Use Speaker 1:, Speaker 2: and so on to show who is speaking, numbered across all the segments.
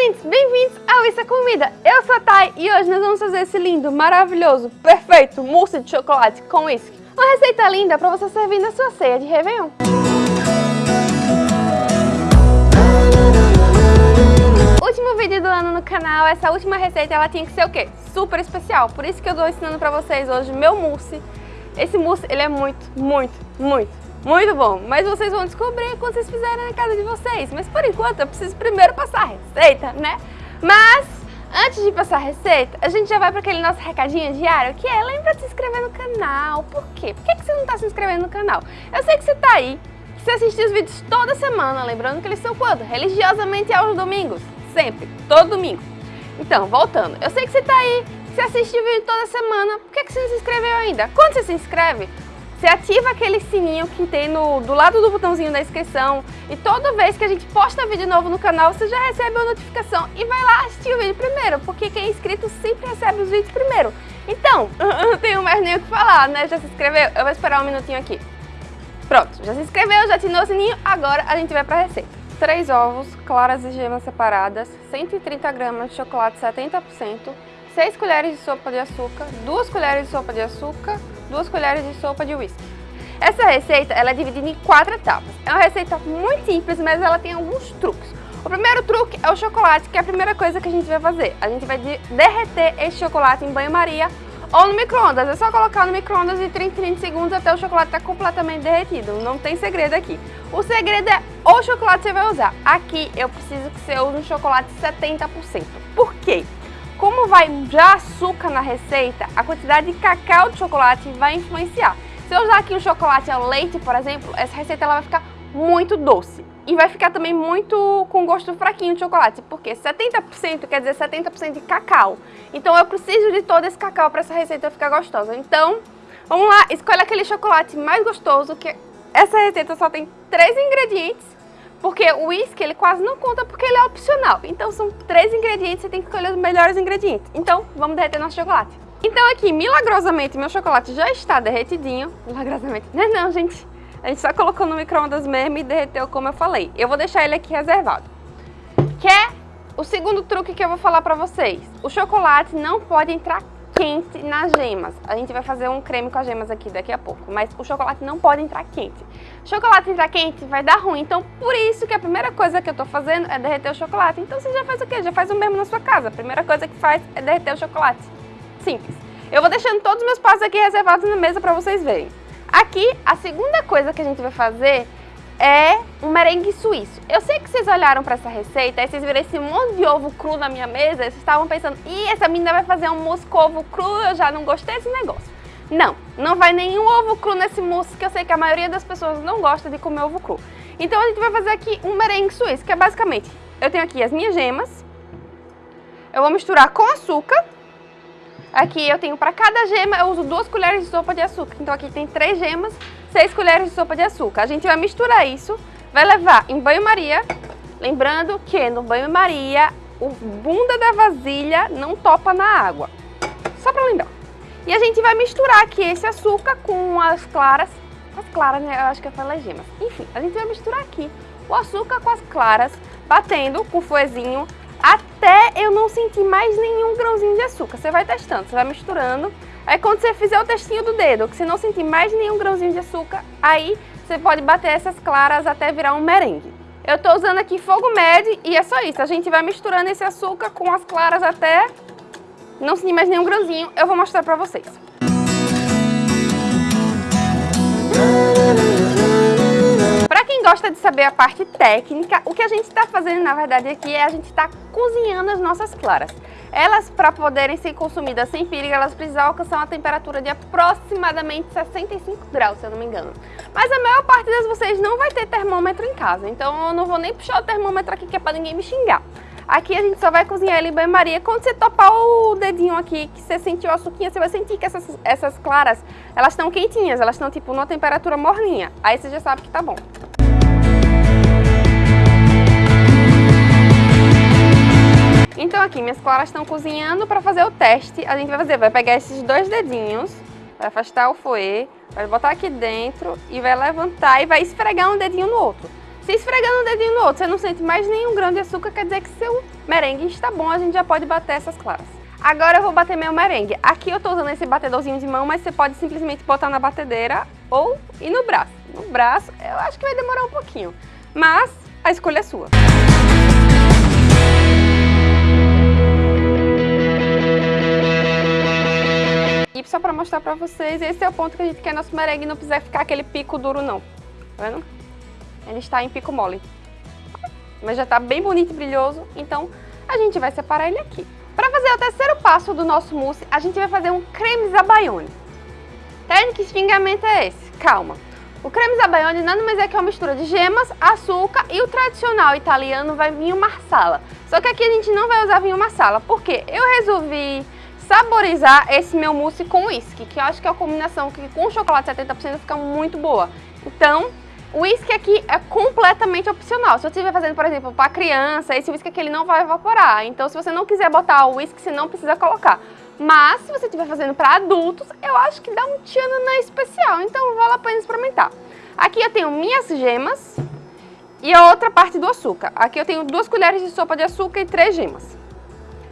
Speaker 1: lindos, bem-vindos ao Isso é Comida. Eu sou a Thay e hoje nós vamos fazer esse lindo, maravilhoso, perfeito mousse de chocolate com whisky. Uma receita linda para você servir na sua ceia de Réveillon. Último vídeo do ano no canal, essa última receita ela tinha que ser o quê? Super especial, por isso que eu estou ensinando para vocês hoje meu mousse. Esse mousse, ele é muito, muito, muito muito bom, mas vocês vão descobrir quando vocês fizerem na casa de vocês. Mas por enquanto eu preciso primeiro passar a receita, né? Mas antes de passar a receita, a gente já vai para aquele nosso recadinho diário, que é lembra de se inscrever no canal. Por quê? Por que, você não está se inscrevendo no canal? Eu sei que você está aí, que você assiste os vídeos toda semana, lembrando que eles são quando? Religiosamente aos domingos, sempre, todo domingo. Então, voltando, eu sei que você está aí, que você assiste o vídeo toda semana, por que, que você não se inscreveu ainda? Quando você se inscreve, você ativa aquele sininho que tem no, do lado do botãozinho da inscrição e toda vez que a gente posta vídeo novo no canal, você já recebe uma notificação e vai lá assistir o vídeo primeiro, porque quem é inscrito sempre recebe os vídeos primeiro. Então, não tenho mais nem o que falar, né? Já se inscreveu? Eu vou esperar um minutinho aqui. Pronto, já se inscreveu, já atinou o sininho, agora a gente vai para a receita. 3 ovos, claras e gemas separadas, 130 gramas de chocolate 70%, 6 colheres de sopa de açúcar, 2 colheres de sopa de açúcar, 2 colheres de sopa de whisky. Essa receita ela é dividida em quatro etapas. É uma receita muito simples, mas ela tem alguns truques. O primeiro truque é o chocolate, que é a primeira coisa que a gente vai fazer. A gente vai derreter esse chocolate em banho-maria ou no micro-ondas. É só colocar no micro-ondas de 30 30 segundos até o chocolate estar tá completamente derretido. Não tem segredo aqui. O segredo é o chocolate que você vai usar. Aqui eu preciso que você use um chocolate 70%. Por quê? Como vai já açúcar na receita, a quantidade de cacau de chocolate vai influenciar. Se eu usar aqui o chocolate ao leite, por exemplo, essa receita ela vai ficar muito doce. E vai ficar também muito com gosto fraquinho de chocolate, porque 70% quer dizer 70% de cacau. Então eu preciso de todo esse cacau para essa receita ficar gostosa. Então, vamos lá, escolha aquele chocolate mais gostoso, que essa receita só tem três ingredientes porque o uísque, ele quase não conta porque ele é opcional. Então são três ingredientes, você tem que escolher os melhores ingredientes. Então, vamos derreter nosso chocolate. Então aqui, milagrosamente, meu chocolate já está derretidinho. Milagrosamente. Não é não, gente. A gente só colocou no micro-ondas mesmo e derreteu como eu falei. Eu vou deixar ele aqui reservado. Que é o segundo truque que eu vou falar pra vocês. O chocolate não pode entrar quente nas gemas. A gente vai fazer um creme com as gemas aqui daqui a pouco, mas o chocolate não pode entrar quente. Chocolate entrar quente vai dar ruim, então por isso que a primeira coisa que eu tô fazendo é derreter o chocolate. Então você já faz o quê? Já faz o mesmo na sua casa. A primeira coisa que faz é derreter o chocolate. Simples. Eu vou deixando todos os meus passos aqui reservados na mesa para vocês verem. Aqui, a segunda coisa que a gente vai fazer é um merengue suíço. Eu sei que vocês olharam para essa receita, aí vocês viram esse monte de ovo cru na minha mesa, e vocês estavam pensando, ih, essa menina vai fazer um mousse com ovo cru, eu já não gostei desse negócio. Não, não vai nenhum ovo cru nesse mousse, que eu sei que a maioria das pessoas não gosta de comer ovo cru. Então a gente vai fazer aqui um merengue suíço, que é basicamente, eu tenho aqui as minhas gemas, eu vou misturar com açúcar, Aqui eu tenho para cada gema, eu uso duas colheres de sopa de açúcar. Então aqui tem três gemas, seis colheres de sopa de açúcar. A gente vai misturar isso, vai levar em banho-maria. Lembrando que no banho-maria, o bunda da vasilha não topa na água. Só para lembrar. E a gente vai misturar aqui esse açúcar com as claras. As claras, né? Eu acho que eu falei gemas. Enfim, a gente vai misturar aqui o açúcar com as claras, batendo com o fuezinho até eu não sentir mais nenhum grãozinho de açúcar. Você vai testando, você vai misturando. Aí quando você fizer o testinho do dedo, que você não sentir mais nenhum grãozinho de açúcar, aí você pode bater essas claras até virar um merengue. Eu tô usando aqui fogo médio e é só isso. A gente vai misturando esse açúcar com as claras até não sentir mais nenhum grãozinho. Eu vou mostrar pra vocês. gosta de saber a parte técnica, o que a gente está fazendo, na verdade, aqui é a gente está cozinhando as nossas claras. Elas, para poderem ser consumidas sem perigo, elas precisam alcançar uma temperatura de aproximadamente 65 graus, se eu não me engano. Mas a maior parte de vocês não vai ter termômetro em casa, então eu não vou nem puxar o termômetro aqui, que é para ninguém me xingar. Aqui a gente só vai cozinhar ele em banho-maria. Quando você topar o dedinho aqui, que você sentiu a suquinha, você vai sentir que essas, essas claras, elas estão quentinhas, elas estão tipo numa temperatura morninha. Aí você já sabe que tá bom. Então aqui, minhas claras estão cozinhando para fazer o teste. A gente vai fazer, vai pegar esses dois dedinhos, vai afastar o fouet, vai botar aqui dentro e vai levantar e vai esfregar um dedinho no outro. Se esfregando o dedinho no outro, você não sente mais nenhum grão de açúcar, quer dizer que seu merengue está bom, a gente já pode bater essas claras. Agora eu vou bater meu merengue. Aqui eu estou usando esse batedorzinho de mão, mas você pode simplesmente botar na batedeira ou ir no braço. No braço eu acho que vai demorar um pouquinho, mas a escolha é sua. E só para mostrar para vocês, esse é o ponto que a gente quer nosso merengue não precisa ficar aquele pico duro não. Tá vendo? Ele está em pico mole. Mas já está bem bonito e brilhoso, então a gente vai separar ele aqui. Para fazer o terceiro passo do nosso mousse, a gente vai fazer um creme zabaione. Técnica espingamento é esse, calma. O creme zabaione nada mais é que uma mistura de gemas, açúcar e o tradicional italiano vai vinho marsala. Só que aqui a gente não vai usar vinho marsala, porque eu resolvi saborizar esse meu mousse com uísque, que eu acho que é a combinação que com chocolate 70% fica muito boa. Então, o uísque aqui é completamente opcional. Se eu estiver fazendo, por exemplo, para criança, esse uísque aqui ele não vai evaporar. Então, se você não quiser botar o uísque, você não precisa colocar. Mas, se você estiver fazendo para adultos, eu acho que dá um tchananã especial. Então, vale a pena experimentar. Aqui eu tenho minhas gemas e a outra parte do açúcar. Aqui eu tenho duas colheres de sopa de açúcar e três gemas.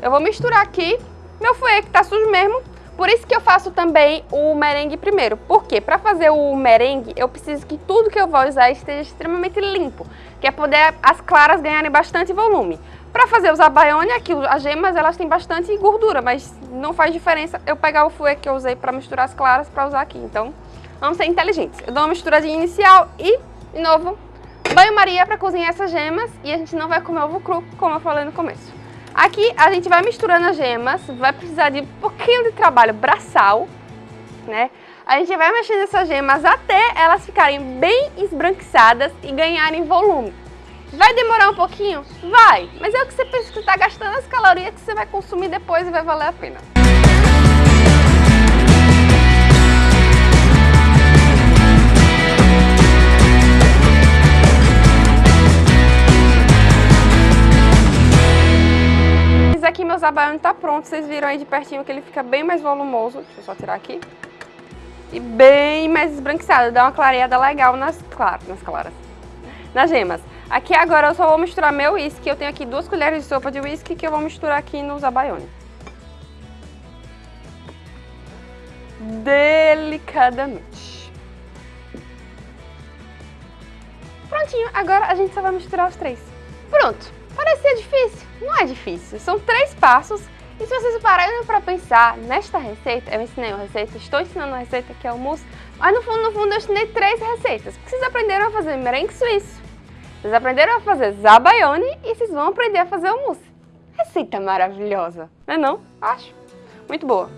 Speaker 1: Eu vou misturar aqui meu fouet, que está sujo mesmo, por isso que eu faço também o merengue primeiro. Por quê? Para fazer o merengue, eu preciso que tudo que eu vou usar esteja extremamente limpo, que é poder as claras ganharem bastante volume. Para fazer os abaione, aqui as gemas elas têm bastante gordura, mas não faz diferença eu pegar o fouet que eu usei para misturar as claras para usar aqui. Então, vamos ser inteligentes. Eu dou uma misturadinha inicial e, de novo, banho-maria para cozinhar essas gemas e a gente não vai comer ovo cru, como eu falei no começo. Aqui a gente vai misturando as gemas, vai precisar de um pouquinho de trabalho braçal, né? A gente vai mexendo essas gemas até elas ficarem bem esbranquiçadas e ganharem volume. Vai demorar um pouquinho? Vai, mas é o que você pensa que está gastando as calorias que você vai consumir depois e vai valer a pena. Aqui meu zabaione tá pronto, vocês viram aí de pertinho que ele fica bem mais volumoso. Deixa eu só tirar aqui. E bem mais esbranquiçado, dá uma clareada legal nas, claras, nas claras, nas gemas. Aqui agora eu só vou misturar meu uísque, eu tenho aqui duas colheres de sopa de uísque que eu vou misturar aqui no zabaione. Delicadamente. Prontinho, agora a gente só vai misturar os três. Pronto, parecia difícil, não é difícil, são três passos e se vocês pararem para pensar nesta receita, eu ensinei uma receita, estou ensinando uma receita que é o mousse, mas no fundo, no fundo eu ensinei três receitas, vocês aprenderam a fazer merengue suíço, vocês aprenderam a fazer zabaione e vocês vão aprender a fazer o mousse. Receita maravilhosa, não é não? Acho. Muito boa.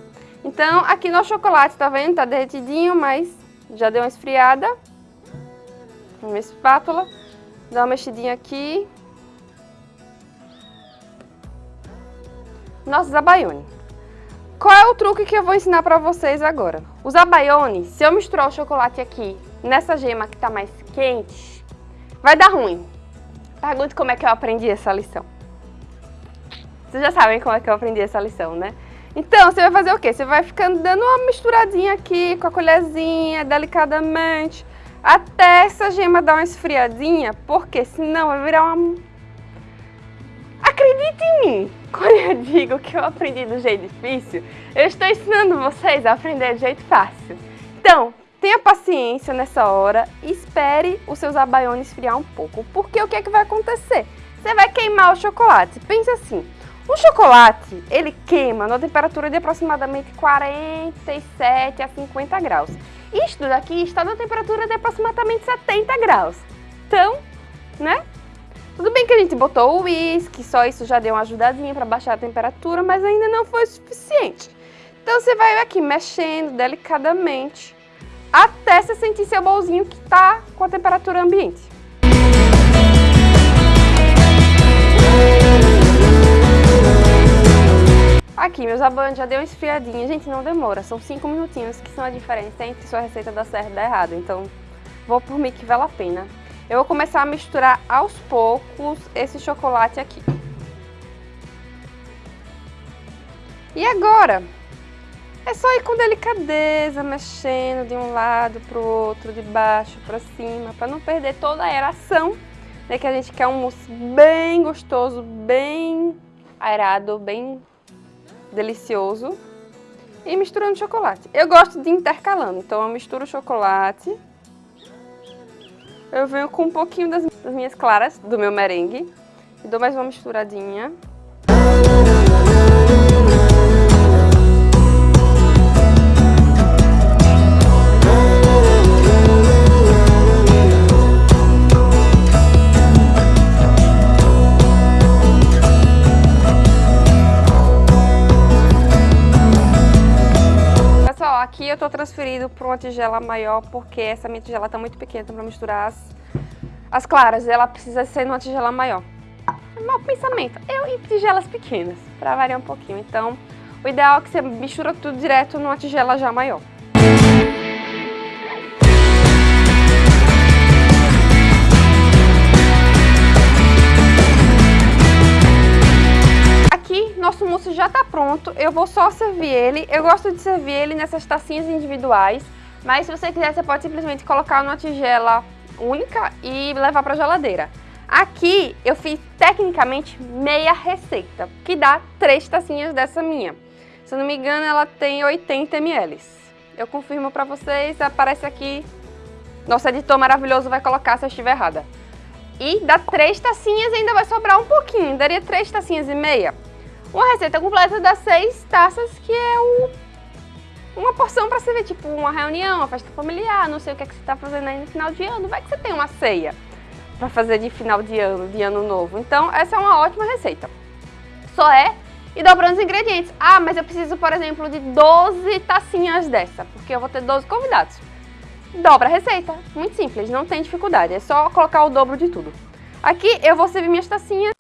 Speaker 1: Então, aqui no chocolate, tá vendo? Tá derretidinho, mas já deu uma esfriada. Uma espátula. Dá uma mexidinha aqui. Nossos abaione. Qual é o truque que eu vou ensinar para vocês agora? Os abaione, se eu misturar o chocolate aqui nessa gema que está mais quente, vai dar ruim. Pergunte como é que eu aprendi essa lição. Vocês já sabem como é que eu aprendi essa lição, né? Então, você vai fazer o quê? Você vai ficando dando uma misturadinha aqui com a colherzinha, delicadamente, até essa gema dar uma esfriadinha, porque senão vai virar uma... Acredite em mim, quando eu digo que eu aprendi do jeito difícil, eu estou ensinando vocês a aprender do jeito fácil. Então, tenha paciência nessa hora e espere os seus abaiones esfriar um pouco, porque o que é que vai acontecer? Você vai queimar o chocolate. Pensa assim, o chocolate, ele queima na temperatura de aproximadamente 47 a 50 graus. Isto daqui está na temperatura de aproximadamente 70 graus. Então, né, tudo bem que a gente botou o uísque, só isso já deu uma ajudadinha para baixar a temperatura, mas ainda não foi suficiente. Então você vai aqui mexendo delicadamente até você sentir seu bolzinho que está com a temperatura ambiente. Aqui, meus abandos já deu uma esfriadinha. Gente, não demora, são 5 minutinhos que são a diferença entre sua receita dar certo e dar errado. Então, vou por mim que vale a pena. Eu vou começar a misturar aos poucos esse chocolate aqui. E agora, é só ir com delicadeza, mexendo de um lado para o outro, de baixo para cima, para não perder toda a aeração é que a gente quer um mousse bem gostoso, bem aerado, bem delicioso. E misturando chocolate. Eu gosto de intercalando, então eu misturo o chocolate. Eu venho com um pouquinho das, das minhas claras, do meu merengue. E dou mais uma misturadinha. Aqui eu tô transferindo para uma tigela maior porque essa minha tigela tá muito pequena para misturar as, as claras. Ela precisa ser numa tigela maior. É mau pensamento. Eu em tigelas pequenas, para variar um pouquinho. Então, o ideal é que você mistura tudo direto numa tigela já maior. Mousse já está pronto, eu vou só servir ele. Eu gosto de servir ele nessas tacinhas individuais, mas se você quiser, você pode simplesmente colocar numa tigela única e levar para a geladeira. Aqui eu fiz tecnicamente meia receita, que dá três tacinhas dessa minha. Se eu não me engano, ela tem 80 ml. Eu confirmo para vocês, aparece aqui. Nosso editor maravilhoso vai colocar se eu estiver errada. E dá três tacinhas ainda vai sobrar um pouquinho, daria três tacinhas e meia. Uma receita completa dá seis taças, que é o, uma porção para servir, tipo uma reunião, uma festa familiar, não sei o que, é que você está fazendo aí no final de ano. Vai que você tem uma ceia para fazer de final de ano, de ano novo. Então, essa é uma ótima receita. Só é e dobrando os ingredientes. Ah, mas eu preciso, por exemplo, de 12 tacinhas dessa, porque eu vou ter 12 convidados. Dobra a receita, muito simples, não tem dificuldade, é só colocar o dobro de tudo. Aqui eu vou servir minhas tacinhas.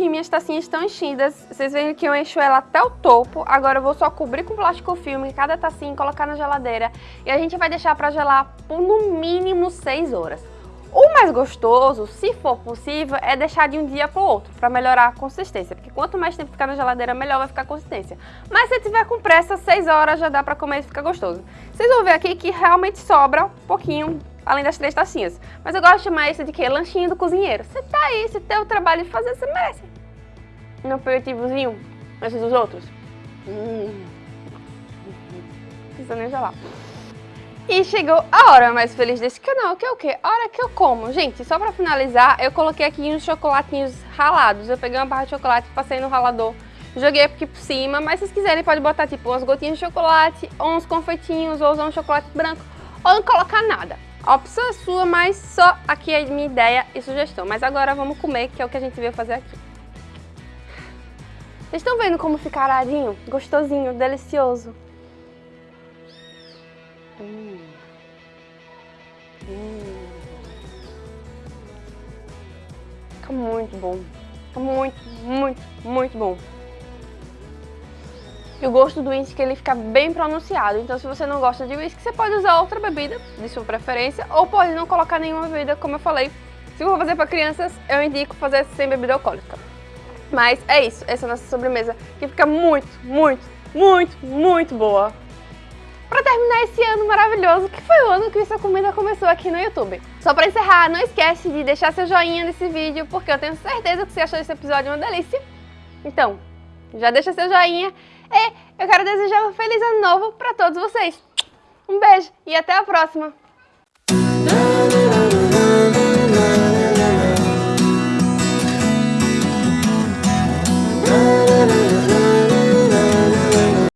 Speaker 1: Aqui minhas tacinhas estão enchidas, vocês veem que eu encho ela até o topo. Agora eu vou só cobrir com plástico filme cada tacinha, colocar na geladeira e a gente vai deixar para gelar por no mínimo 6 horas. O mais gostoso, se for possível, é deixar de um dia para outro, para melhorar a consistência, porque quanto mais tempo ficar na geladeira, melhor vai ficar a consistência. Mas se tiver com pressa, 6 horas já dá para comer e fica gostoso. Vocês vão ver aqui que realmente sobra um pouquinho além das três tacinhas. Mas eu gosto de chamar de que? Lanchinho do cozinheiro. Você tá aí, você tem o trabalho de fazer, você merece. Um aperitivozinho, esses dos outros. Hum. Precisa nem gelar. E chegou a hora mais feliz desse canal, que é o quê? A hora que eu como. Gente, só pra finalizar, eu coloquei aqui uns chocolatinhos ralados. Eu peguei uma barra de chocolate, passei no ralador, joguei aqui por cima. Mas se vocês quiserem, pode botar tipo umas gotinhas de chocolate, ou uns confeitinhos, ou usar um chocolate branco, ou não colocar nada. Opção é sua, mas só aqui é minha ideia e sugestão. Mas agora vamos comer, que é o que a gente veio fazer aqui. Vocês estão vendo como fica aradinho? Gostosinho, delicioso. Hum. Hum. Fica muito bom. Fica muito, muito, muito bom. E o gosto do whisky ele fica bem pronunciado. Então se você não gosta de whisky, você pode usar outra bebida de sua preferência. Ou pode não colocar nenhuma bebida, como eu falei. Se for fazer para crianças, eu indico fazer sem bebida alcoólica. Mas é isso, essa é a nossa sobremesa, que fica muito, muito, muito, muito boa. Para terminar esse ano maravilhoso, que foi o ano que essa comida começou aqui no YouTube. Só para encerrar, não esquece de deixar seu joinha nesse vídeo, porque eu tenho certeza que você achou esse episódio uma delícia. Então, já deixa seu joinha e eu quero desejar um feliz ano novo para todos vocês. Um beijo e até a próxima!